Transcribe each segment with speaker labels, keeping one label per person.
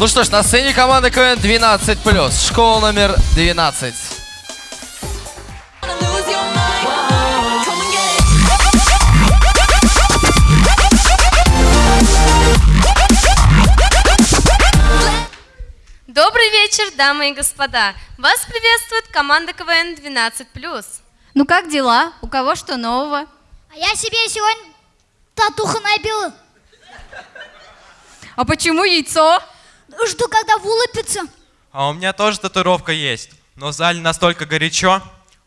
Speaker 1: Ну что ж, на сцене команда КВН 12+. Школа номер 12.
Speaker 2: Добрый вечер, дамы и господа! Вас приветствует команда КВН 12+.
Speaker 3: Ну как дела? У кого что нового?
Speaker 4: А я себе сегодня татуху набила.
Speaker 3: А почему яйцо?
Speaker 4: Жду, когда вылупится.
Speaker 5: А у меня тоже татуировка есть. Но в зале настолько горячо,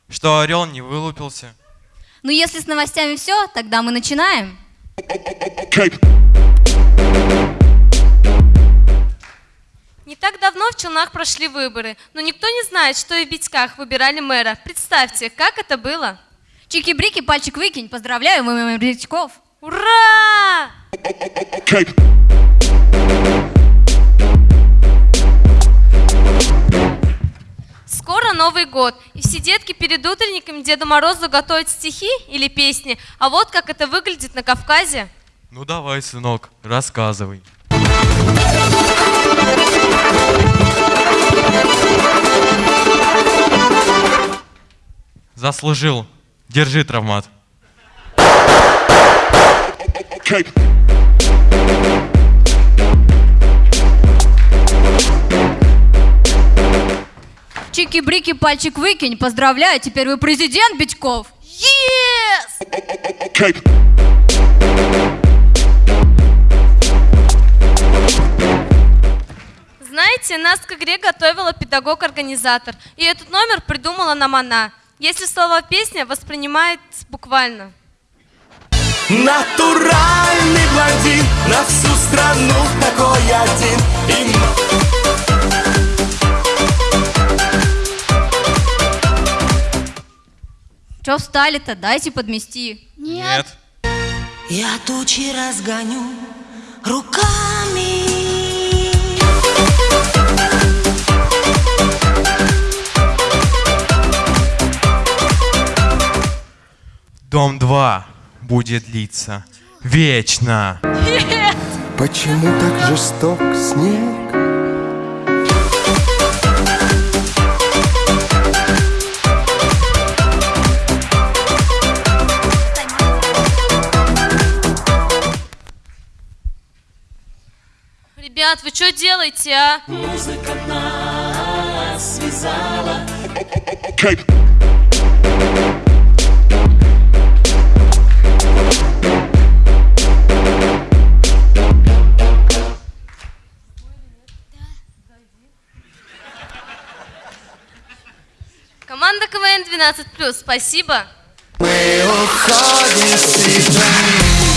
Speaker 5: что орел не вылупился.
Speaker 3: Ну если с новостями все, тогда мы начинаем.
Speaker 2: Не так давно в Челнах прошли выборы, но никто не знает, что и в Витьках выбирали мэра. Представьте, как это было?
Speaker 3: Чики-брики, пальчик выкинь. Поздравляю, мы морячков.
Speaker 2: Ура! Скоро Новый год, и все детки перед утренником Деду Морозу готовят стихи или песни. А вот как это выглядит на Кавказе.
Speaker 5: Ну давай, сынок, рассказывай. Заслужил. Держи травмат.
Speaker 3: Чики-брики, пальчик выкинь. Поздравляю, теперь вы президент Битьков.
Speaker 2: Yes! Знаете, нас к игре готовила педагог-организатор, и этот номер придумала нам она. Если слово песня воспринимает буквально.
Speaker 6: Натуральный блондин На всю страну такой один И
Speaker 3: Че встали-то? Дайте подмести.
Speaker 5: Нет.
Speaker 6: Я тучи разгоню руками
Speaker 5: Дом 2 будет длиться вечно.
Speaker 7: Почему так жесток снег?
Speaker 2: Ребят, вы что делаете, а? Команда КВН 12+, спасибо.
Speaker 6: Мы уходим с